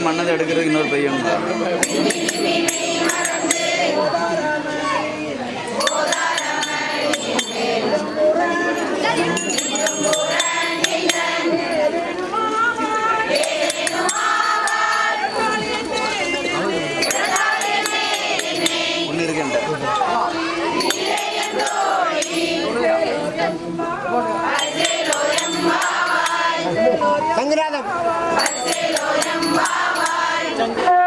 பையன் மன்னதை எடுக்கிறதுக்கு இன்னொரு பையன் ஒன்று இருக்கேன் சங்கராதம் Thank you.